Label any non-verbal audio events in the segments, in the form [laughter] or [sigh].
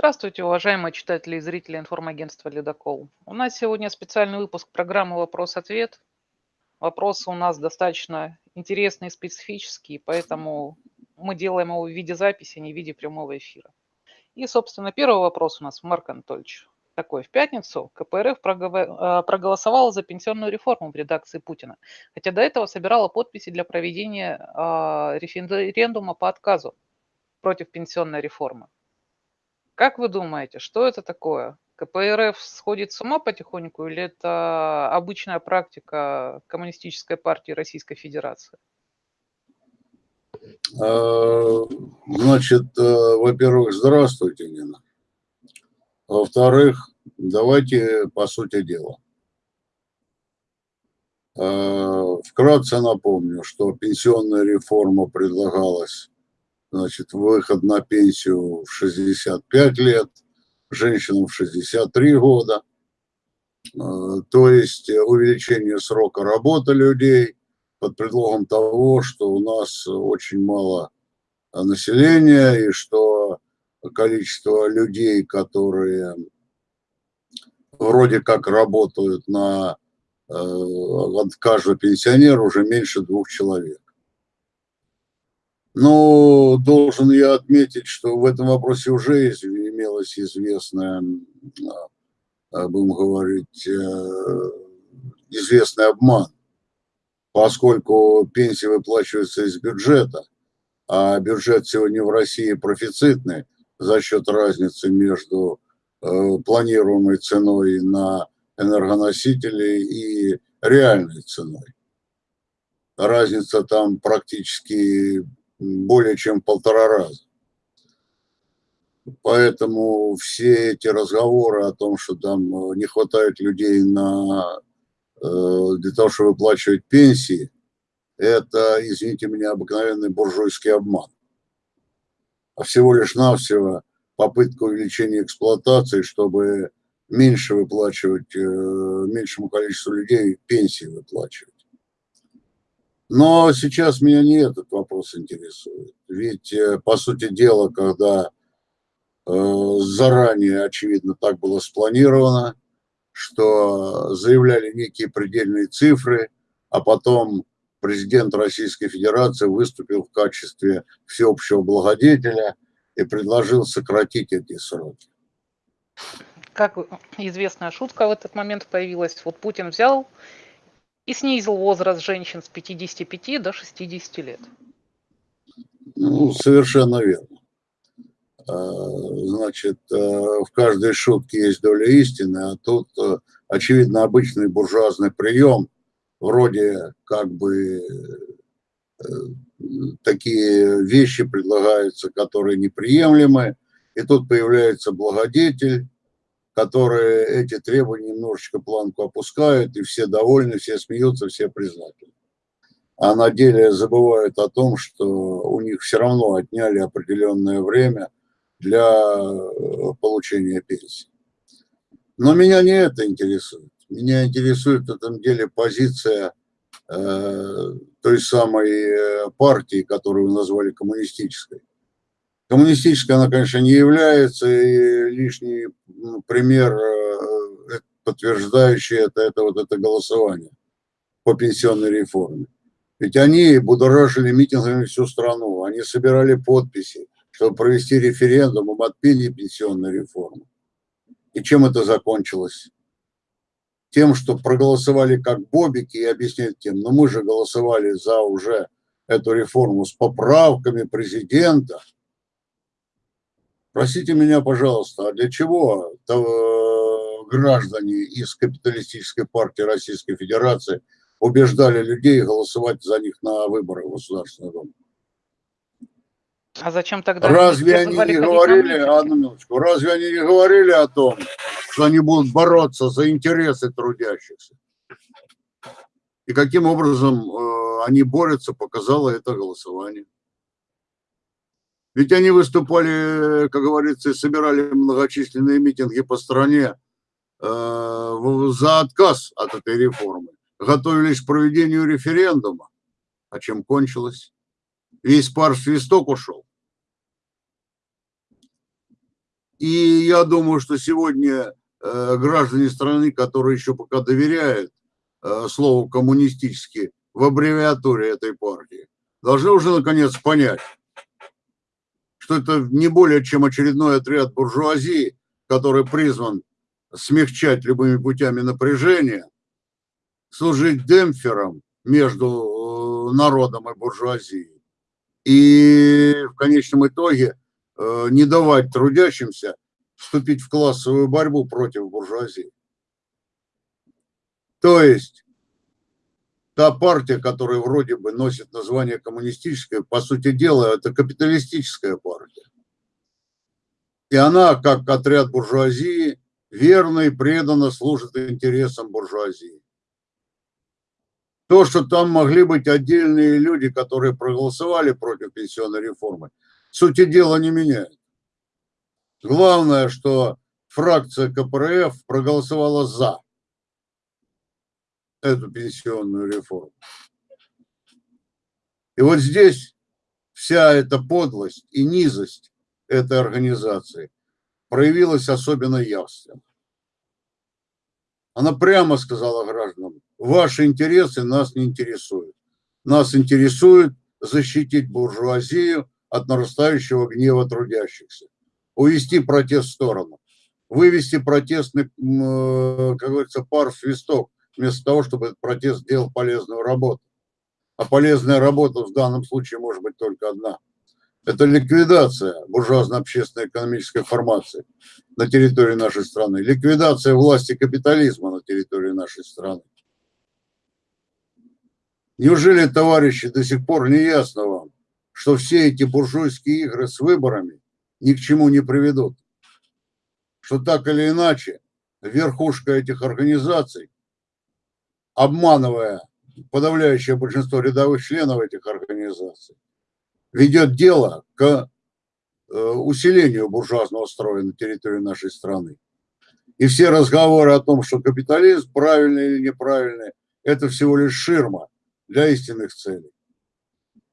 Здравствуйте, уважаемые читатели и зрители информагентства «Ледокол». У нас сегодня специальный выпуск программы «Вопрос-ответ». Вопросы у нас достаточно интересные и специфические, поэтому мы делаем его в виде записи, а не в виде прямого эфира. И, собственно, первый вопрос у нас, Марк Анатольевич. Такой. В пятницу КПРФ э, проголосовала за пенсионную реформу в редакции Путина, хотя до этого собирала подписи для проведения а, референдума по отказу против пенсионной реформы. Как вы думаете, что это такое? КПРФ сходит с ума потихоньку или это обычная практика Коммунистической партии Российской Федерации? А, значит, э, во-первых, здравствуйте, Нина. Во-вторых, давайте по сути дела. А, вкратце напомню, что пенсионная реформа предлагалась значит, выход на пенсию в 65 лет, женщинам в 63 года, э, то есть увеличение срока работы людей под предлогом того, что у нас очень мало населения и что количество людей, которые вроде как работают на э, каждого пенсионера уже меньше двух человек. Но должен я отметить, что в этом вопросе уже имелось известное, а, будем говорить, э, известный обман, поскольку пенсии выплачиваются из бюджета, а бюджет сегодня в России профицитный за счет разницы между э, планируемой ценой на энергоносители и реальной ценой. Разница там практически более чем полтора раза. Поэтому все эти разговоры о том, что там э, не хватает людей на, э, для того, чтобы выплачивать пенсии, это, извините меня, обыкновенный буржуйский обман. А всего лишь навсего попытка увеличения эксплуатации, чтобы меньше выплачивать, э, меньшему количеству людей пенсии выплачивать. Но сейчас меня не этот вопрос интересует. Ведь, э, по сути дела, когда э, заранее, очевидно, так было спланировано, что заявляли некие предельные цифры, а потом президент Российской Федерации выступил в качестве всеобщего благодетеля и предложил сократить эти сроки. Как известная шутка в этот момент появилась, вот Путин взял и снизил возраст женщин с 55 до 60 лет. Ну, совершенно верно. А, значит, а, в каждой шутке есть доля истины, а тут, а, очевидно, обычный буржуазный прием, вроде как бы э, такие вещи предлагаются, которые неприемлемы, и тут появляется благодетель, которые эти требования немножечко планку опускают, и все довольны, все смеются, все признательны. А на деле забывают о том, что у них все равно отняли определенное время для э, получения пенсии. Но меня не это интересует. Меня интересует в этом деле позиция э, той самой э, партии, которую вы назвали коммунистической. Коммунистической она, конечно, не является, и лишний пример, э, подтверждающий это, это вот это голосование по пенсионной реформе. Ведь они будоражили митингами всю страну, они собирали подписи, чтобы провести референдум об отмене пенсионной реформы. И чем это закончилось? Тем, что проголосовали как бобики и объясняют тем, но мы же голосовали за уже эту реформу с поправками президента – Простите меня, пожалуйста, а для чего граждане из капиталистической партии Российской Федерации убеждали людей голосовать за них на выборах в Государственный Дом? А зачем тогда? Разве они не говорили, одну минуточку, разве они не говорили о том, что они будут бороться за интересы трудящихся? И каким образом э, они борются, показало это голосование. Ведь они выступали, как говорится, собирали многочисленные митинги по стране э, за отказ от этой реформы. Готовились к проведению референдума. А чем кончилось? Весь пар свисток ушел. И я думаю, что сегодня э, граждане страны, которые еще пока доверяют э, слову коммунистический в аббревиатуре этой партии, должны уже наконец понять, что это не более чем очередной отряд буржуазии, который призван смягчать любыми путями напряжения, служить демпфером между народом и буржуазией. И в конечном итоге Э, не давать трудящимся вступить в классовую борьбу против буржуазии. То есть та партия, которая вроде бы носит название коммунистическая, по сути дела, это капиталистическая партия. И она, как отряд буржуазии, верно и преданно служит интересам буржуазии. То, что там могли быть отдельные люди, которые проголосовали против пенсионной реформы, сути дела не меняет. Главное, что фракция КПРФ проголосовала за эту пенсионную реформу. И вот здесь вся эта подлость и низость этой организации проявилась особенно явственно. Она прямо сказала гражданам, ваши интересы нас не интересуют. Нас интересует защитить буржуазию от нарастающего гнева трудящихся, увести протест в сторону, вывести протестный, э, как говорится, пар в свисток, вместо того, чтобы этот протест делал полезную работу. А полезная работа в данном случае может быть только одна. Это ликвидация буржуазно-общественной экономической формации на территории нашей страны, ликвидация власти капитализма на территории нашей страны. Неужели, товарищи, до сих пор не ясно вам, что все эти буржуйские игры с выборами ни к чему не приведут. Что так или иначе верхушка этих организаций, обманывая подавляющее большинство рядовых членов этих организаций, ведет дело к э, усилению буржуазного строя на территории нашей страны. И все разговоры о том, что капитализм правильный или неправильный, это всего лишь ширма для истинных целей.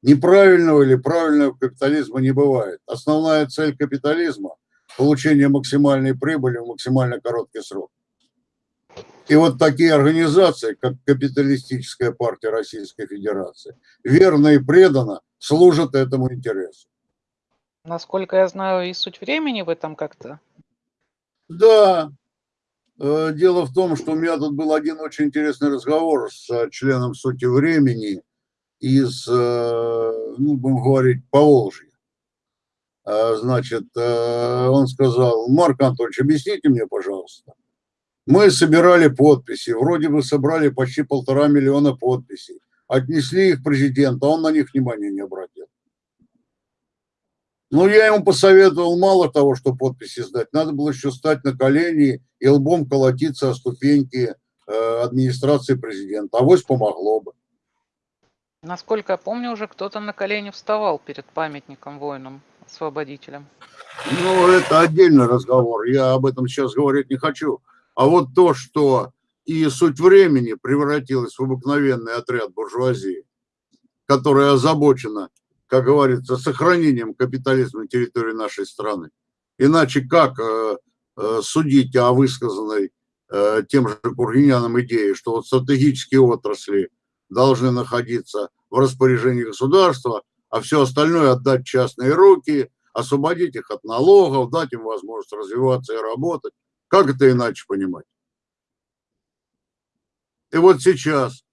Неправильного или правильного капитализма не бывает. Основная цель капитализма – получение максимальной прибыли в максимально короткий срок. И вот такие организации, как Капиталистическая партия Российской Федерации, верно и преданно служат этому интересу. Насколько я знаю, и суть времени в этом как-то. Да. Э, дело в том, что у меня тут был один очень интересный разговор с э, членом сути времени из, э, ну, будем говорить, Поволжья. Значит, он сказал, Марк Анатольевич, объясните мне, пожалуйста. Мы собирали подписи, вроде бы собрали почти полтора миллиона подписей. Отнесли их президенту, а он на них внимания не обратил. Ну, я ему посоветовал мало того, что подписи сдать, надо было еще стать на колени и лбом колотиться о ступеньки э, администрации президента. Авось помогло бы. Насколько я помню, уже кто-то на колени вставал перед памятником воинам-освободителям. Ну, это отдельный разговор, я об этом сейчас говорить не хочу. А вот то, что и суть времени превратилась в обыкновенный отряд буржуазии, которая озабочена, как говорится, сохранением капитализма на территории нашей страны. Иначе как э, э, судить о высказанной э, тем же Кургиняном идее, что вот стратегические отрасли должны находиться в распоряжении государства, а все остальное отдать частные руки, освободить их от налогов, дать им возможность развиваться и работать. Как это иначе понимать? И вот сейчас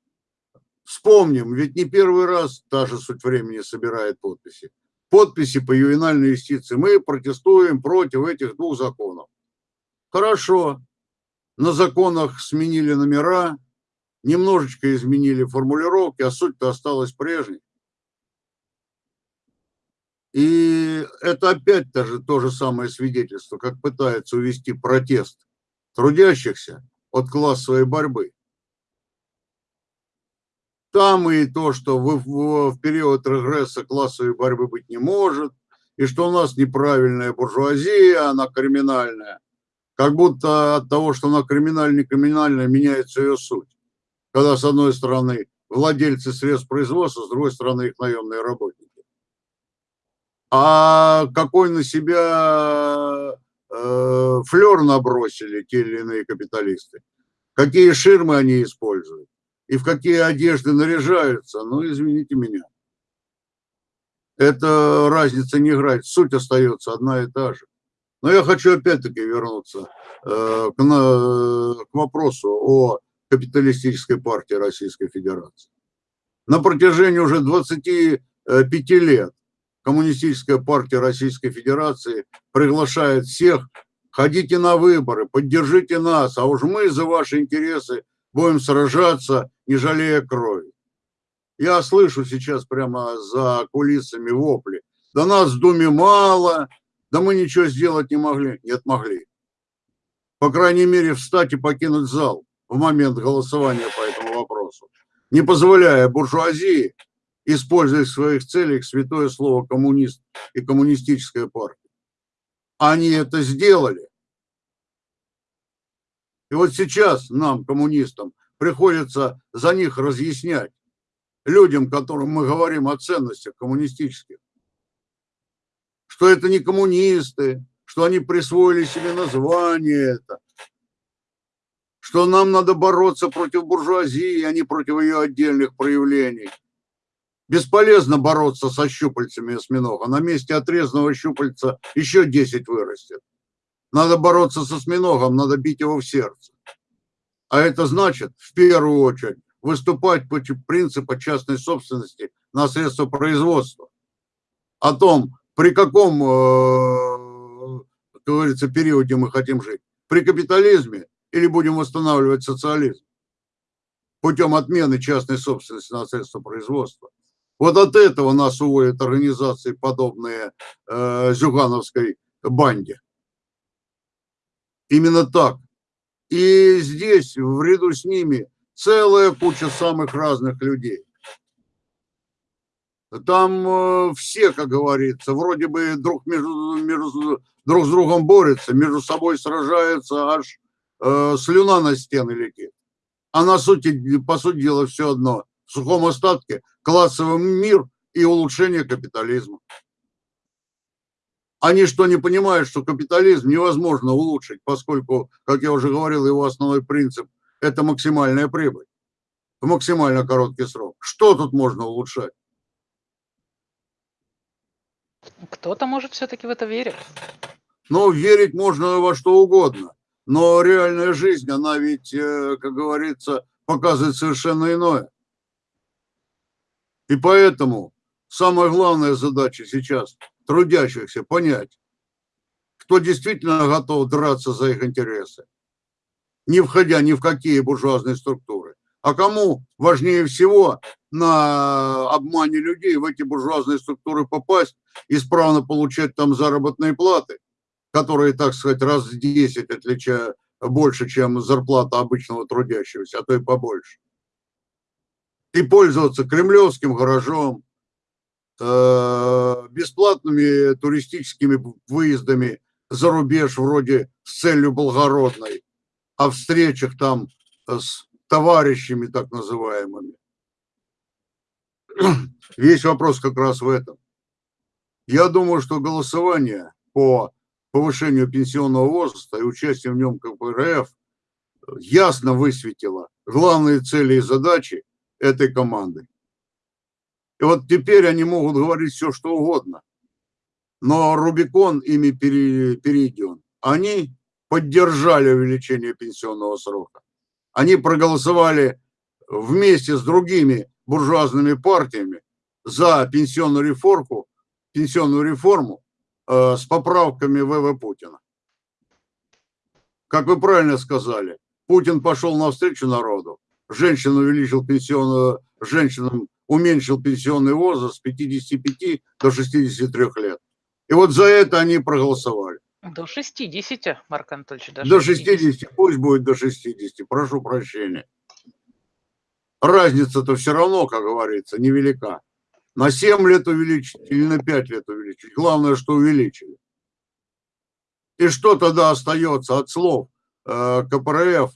вспомним, ведь не первый раз та же суть времени собирает подписи. Подписи по ювенальной юстиции. Мы протестуем против этих двух законов. Хорошо. На законах сменили номера, немножечко изменили формулировки, а суть-то осталась прежней. И это опять даже то же самое свидетельство, как пытается увести протест трудящихся от классовой борьбы. Там и то, что в, в, в период регресса классовой борьбы быть не может, и что у нас неправильная буржуазия, она криминальная. Как будто от того, что она криминальная, криминальная, меняется ее суть когда с одной стороны владельцы средств производства, с другой стороны их наемные работники. А какой на себя э, флер набросили те или иные капиталисты, какие ширмы они используют и в какие одежды наряжаются, ну, извините меня. Эта разница не играет, суть остается одна и та же. Но я хочу опять-таки вернуться э, к, на, к вопросу о капиталистической партии Российской Федерации. На протяжении уже 25 лет Коммунистическая партия Российской Федерации приглашает всех, ходите на выборы, поддержите нас, а уж мы за ваши интересы будем сражаться, не жалея крови. Я слышу сейчас прямо за кулисами вопли. Да нас в Думе мало, да мы ничего сделать не могли. Нет, могли. По крайней мере, встать и покинуть зал в момент голосования по этому вопросу, не позволяя буржуазии использовать в своих целях святое слово коммунист и коммунистическая партия. Они это сделали. И вот сейчас нам, коммунистам, приходится за них разъяснять, людям, которым мы говорим о ценностях коммунистических, что это не коммунисты, что они присвоили себе название это, что нам надо бороться против буржуазии, а не против ее отдельных проявлений. Бесполезно бороться со щупальцами осьминога. На месте отрезанного щупальца еще 10 вырастет. Надо бороться со осьминогом, надо бить его в сердце. А это значит, в первую очередь, выступать против принципа частной собственности на средства производства. О том, при каком, э, как говорится, периоде мы хотим жить. При капитализме или будем восстанавливать социализм путем отмены частной собственности на средства производства. Вот от этого нас уводят организации, подобные э, Зюгановской банде. Именно так. И здесь, в ряду с ними, целая куча самых разных людей. Там э, все, как говорится, вроде бы друг, между, между, друг с другом борются, между собой сражаются, аж э, слюна на стены летит. А на сути, по сути дела, все одно. В сухом остатке классовый мир и улучшение капитализма. Они что, не понимают, что капитализм невозможно улучшить, поскольку, как я уже говорил, его основной принцип – это максимальная прибыль в максимально короткий срок. Что тут можно улучшать? Кто-то, может, все-таки в это верит. Ну, верить можно во что угодно. Но реальная жизнь, она ведь, э, как говорится, показывает совершенно иное. И поэтому самая главная задача сейчас трудящихся понять, кто действительно готов драться за их интересы, не входя ни в какие буржуазные структуры. А кому важнее всего на обмане людей в эти буржуазные структуры попасть, исправно получать там заработные платы, которые, так сказать, раз в 10 отличают больше, чем зарплата обычного трудящегося, а то и побольше. И пользоваться кремлевским гаражом, э, бесплатными туристическими выездами за рубеж вроде с целью благородной, о встречах там с товарищами так называемыми. [clears throat] Весь вопрос как раз в этом. Я думаю, что голосование по повышению пенсионного возраста и участие в нем КПРФ ясно высветило главные цели и задачи этой команды. И вот теперь они могут говорить все, что угодно. Но Рубикон ими перейден. Они поддержали увеличение пенсионного срока. Они проголосовали вместе с другими буржуазными партиями за пенсионную реформу, пенсионную реформу Э, с поправками ВВ Путина. Как вы правильно сказали, Путин пошел навстречу народу, женщин увеличил пенсионную, женщинам уменьшил пенсионный возраст с 55 до 63 лет. И вот за это они проголосовали. До 60, Марк Анатольевич. До 60. до 60, пусть будет до 60, прошу прощения. Разница-то все равно, как говорится, невелика на 7 лет увеличить или на 5 лет увеличить. Главное, что увеличили. И что тогда остается от слов э, КПРФ,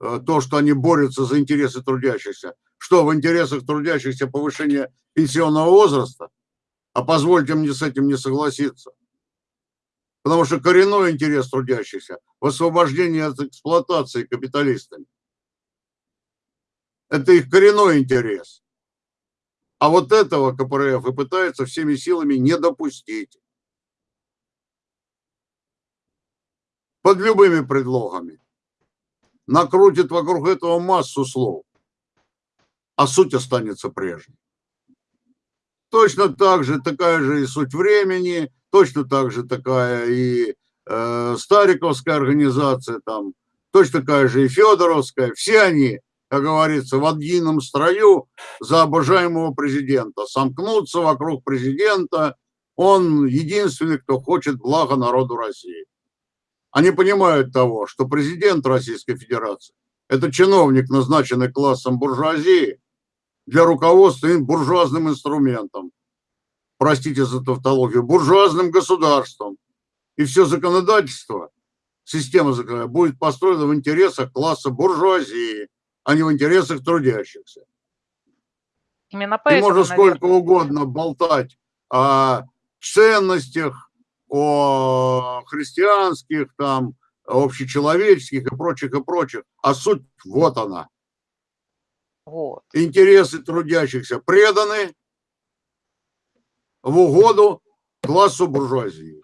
то, что они борются за интересы трудящихся? Что в интересах трудящихся повышение пенсионного возраста? А позвольте мне с этим не согласиться. Потому что коренной интерес трудящихся в освобождении от эксплуатации капиталистами. Это их коренной интерес. А вот этого КПРФ и пытается всеми силами не допустить. Под любыми предлогами. Накрутит вокруг этого массу слов. А суть останется прежней. Точно так же, такая же и суть времени, точно так же такая и э, Стариковская организация, там, точно такая же и Федоровская. Все они как говорится, в едином строю за обожаемого президента. Сомкнуться вокруг президента, он единственный, кто хочет блага народу России. Они понимают того, что президент Российской Федерации – это чиновник, назначенный классом буржуазии для руководства буржуазным инструментом, простите за тавтологию, буржуазным государством. И все законодательство, система законодательства будет построена в интересах класса буржуазии – а не в интересах трудящихся. Именно поэтому, И можно сколько наверное... угодно болтать о ценностях, о христианских, там, общечеловеческих и прочих, и прочих. А суть вот она. Вот. Интересы трудящихся преданы в угоду классу буржуазии.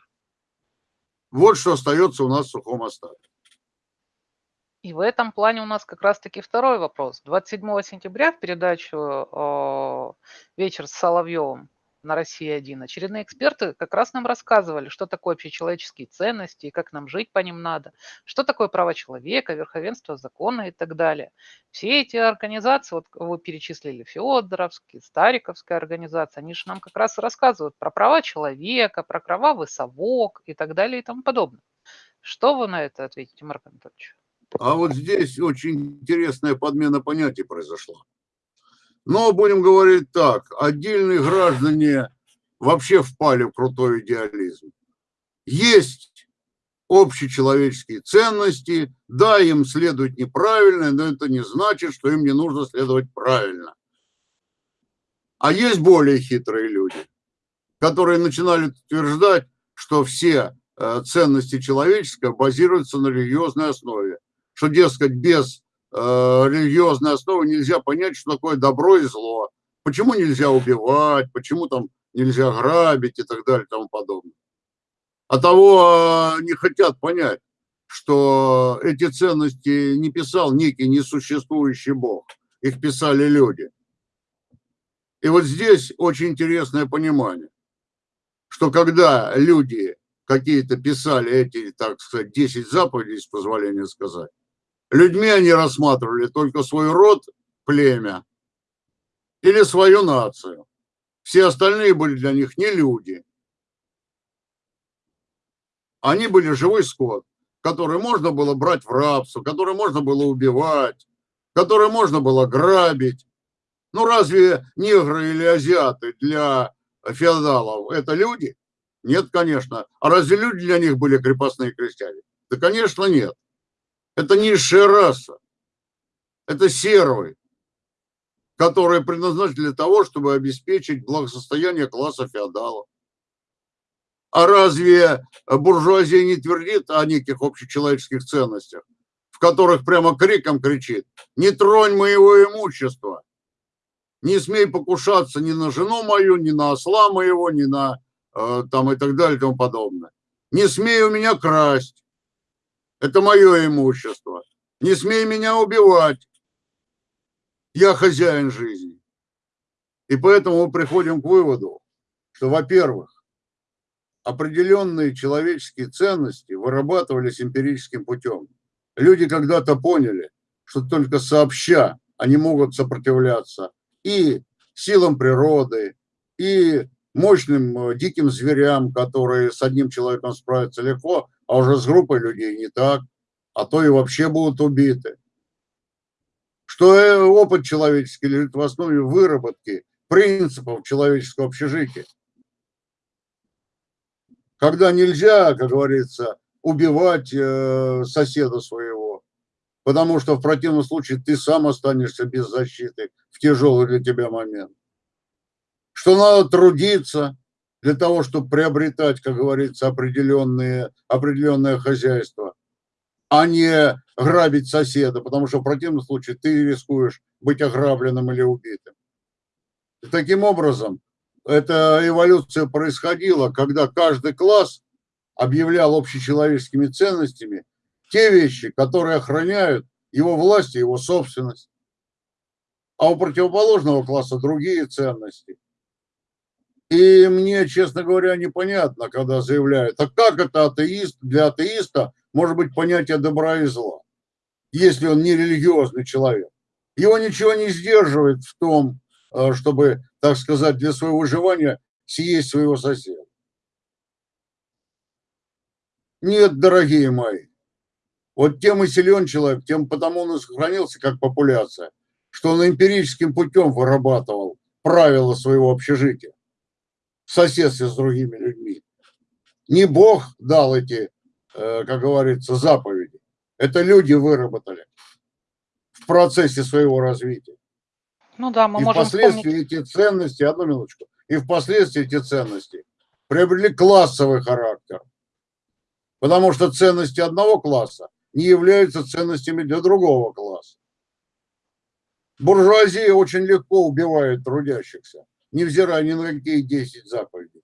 Вот что остается у нас в сухом остатке. И в этом плане у нас как раз-таки второй вопрос. 27 сентября в передачу э, «Вечер с Соловьевым» на России-1 очередные эксперты как раз нам рассказывали, что такое общечеловеческие ценности и как нам жить по ним надо, что такое права человека, верховенство закона и так далее. Все эти организации, вот вы перечислили Федоровские, Стариковская организация, они же нам как раз рассказывают про права человека, про кровавый совок и так далее и тому подобное. Что вы на это ответите, Марк Анатольевич? А вот здесь очень интересная подмена понятий произошла. Но будем говорить так, отдельные граждане вообще впали в крутой идеализм. Есть общечеловеческие ценности, да, им следует неправильно, но это не значит, что им не нужно следовать правильно. А есть более хитрые люди, которые начинали утверждать, что все э, ценности человеческого базируются на религиозной основе что, дескать, без религиозной основы нельзя понять, что такое добро и зло. Почему нельзя убивать, почему там нельзя грабить и так далее и тому подобное. А того э, не хотят понять, что эти ценности не писал некий несуществующий Бог, их писали люди. И вот здесь очень интересное понимание, что когда люди какие-то писали эти, так сказать, 10 заповедей, с позволения сказать, Людьми они рассматривали только свой род, племя или свою нацию. Все остальные были для них не люди. Они были живой скот, который можно было брать в рабство, который можно было убивать, который можно было грабить. Ну разве негры или азиаты для феодалов это люди? Нет, конечно. А разве люди для них были крепостные крестьяне? Да, конечно, нет. Это низшая раса. Это сервы, которые предназначены для того, чтобы обеспечить благосостояние класса феодалов. А разве буржуазия не твердит о неких общечеловеческих ценностях, в которых прямо криком кричит «Не тронь моего имущества! Не смей покушаться ни на жену мою, ни на осла моего, ни на э, там и так далее и тому подобное. Не смей у меня красть, это мое имущество. Не смей меня убивать. Я хозяин жизни. И поэтому мы приходим к выводу, что, во-первых, определенные человеческие ценности вырабатывались эмпирическим путем. Люди когда-то поняли, что только сообща они могут сопротивляться и силам природы, и мощным э, диким зверям, которые с одним человеком справятся легко, а уже с группой людей не так, а то и вообще будут убиты. Что э, опыт человеческий лежит в основе выработки принципов человеческого общежития. Когда нельзя, как говорится, убивать э, соседа своего, потому что в противном случае ты сам останешься без защиты в тяжелый для тебя момент. Что надо трудиться, для того, чтобы приобретать, как говорится, определенные, определенное хозяйство, а не грабить соседа, потому что в противном случае ты рискуешь быть ограбленным или убитым. И таким образом, эта эволюция происходила, когда каждый класс объявлял общечеловеческими ценностями те вещи, которые охраняют его власть и его собственность. А у противоположного класса другие ценности. И мне, честно говоря, непонятно, когда заявляют, а как это атеист, для атеиста может быть понятие добра и зла, если он не религиозный человек. Его ничего не сдерживает в том, э, чтобы, так сказать, для своего выживания съесть своего соседа. Нет, дорогие мои, вот тем и силен человек, тем потому он и сохранился как популяция, что он эмпирическим путем вырабатывал правила своего общежития в соседстве с другими людьми. Не Бог дал эти, э, как говорится, заповеди. Это люди выработали в процессе своего развития. Ну да, мы и можем впоследствии вспомнить... эти ценности, одну минуточку, и впоследствии эти ценности приобрели классовый характер. Потому что ценности одного класса не являются ценностями для другого класса. Буржуазия очень легко убивает трудящихся, невзирая ни на какие 10 заповедей.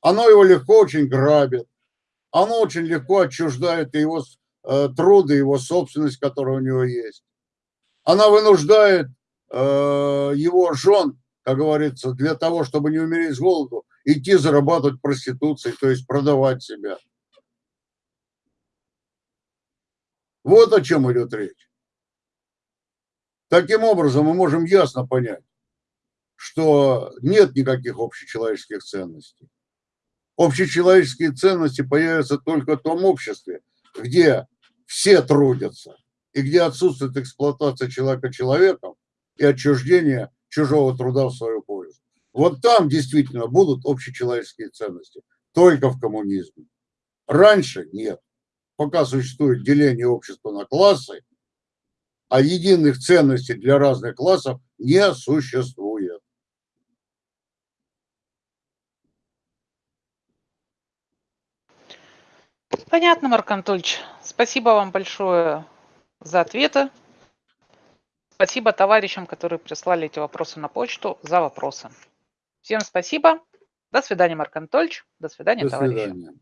Оно его легко очень грабит, оно очень легко отчуждает его э, труды, его собственность, которая у него есть. Она вынуждает э, его жен, как говорится, для того, чтобы не умереть с голоду, идти зарабатывать проституцией, то есть продавать себя. Вот о чем идет речь. Таким образом, мы можем ясно понять, что нет никаких общечеловеческих ценностей. Общечеловеческие ценности появятся только в том обществе, где все трудятся, и где отсутствует эксплуатация человека человеком и отчуждение чужого труда в свою пользу. Вот там действительно будут общечеловеческие ценности, только в коммунизме. Раньше нет пока существует деление общества на классы, а единых ценностей для разных классов не существует. Понятно, Марк Анатольевич. Спасибо вам большое за ответы. Спасибо товарищам, которые прислали эти вопросы на почту, за вопросы. Всем спасибо. До свидания, Марк Анатольевич. До свидания, До товарищи. свидания.